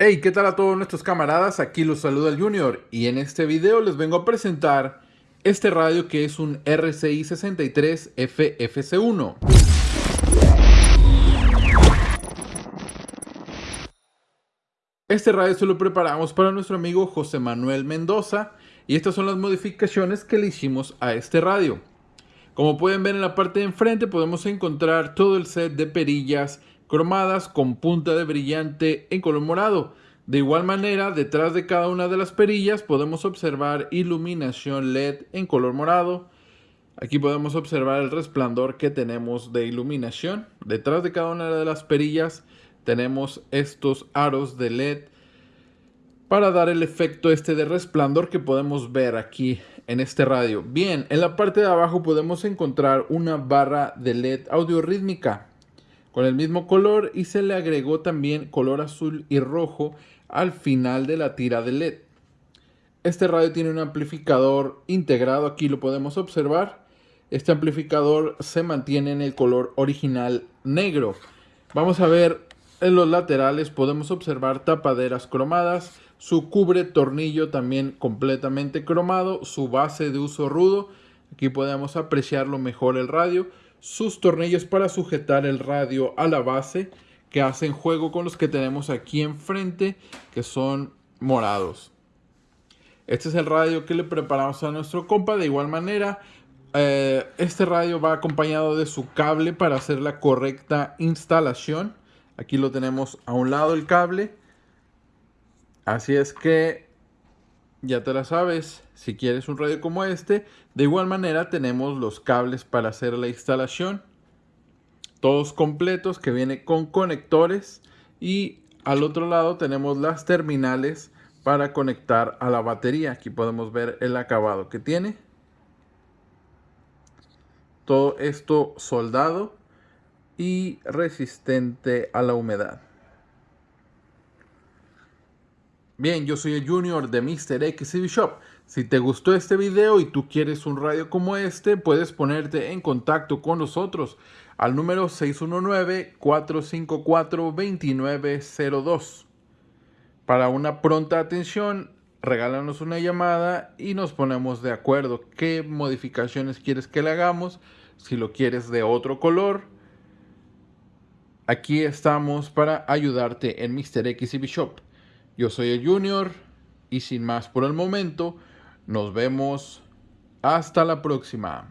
Hey, ¿qué tal a todos nuestros camaradas? Aquí los saluda el Junior y en este video les vengo a presentar este radio que es un RCI 63 FFC1. Este radio se lo preparamos para nuestro amigo José Manuel Mendoza y estas son las modificaciones que le hicimos a este radio. Como pueden ver en la parte de enfrente podemos encontrar todo el set de perillas cromadas con punta de brillante en color morado. De igual manera, detrás de cada una de las perillas podemos observar iluminación LED en color morado. Aquí podemos observar el resplandor que tenemos de iluminación. Detrás de cada una de las perillas tenemos estos aros de LED para dar el efecto este de resplandor que podemos ver aquí en este radio. Bien, en la parte de abajo podemos encontrar una barra de LED audio rítmica con el mismo color y se le agregó también color azul y rojo al final de la tira de LED. Este radio tiene un amplificador integrado, aquí lo podemos observar. Este amplificador se mantiene en el color original negro. Vamos a ver en los laterales, podemos observar tapaderas cromadas, su cubre tornillo también completamente cromado, su base de uso rudo. Aquí podemos apreciarlo mejor el radio sus tornillos para sujetar el radio a la base que hacen juego con los que tenemos aquí enfrente que son morados. Este es el radio que le preparamos a nuestro compa. De igual manera, eh, este radio va acompañado de su cable para hacer la correcta instalación. Aquí lo tenemos a un lado el cable. Así es que ya te la sabes, si quieres un radio como este, de igual manera tenemos los cables para hacer la instalación, todos completos que viene con conectores y al otro lado tenemos las terminales para conectar a la batería. Aquí podemos ver el acabado que tiene. Todo esto soldado y resistente a la humedad. Bien, yo soy el Junior de Mr. XCB Shop. Si te gustó este video y tú quieres un radio como este, puedes ponerte en contacto con nosotros al número 619-454-2902. Para una pronta atención, regálanos una llamada y nos ponemos de acuerdo qué modificaciones quieres que le hagamos, si lo quieres de otro color. Aquí estamos para ayudarte en Mr. XCB Shop. Yo soy el Junior y sin más por el momento, nos vemos hasta la próxima.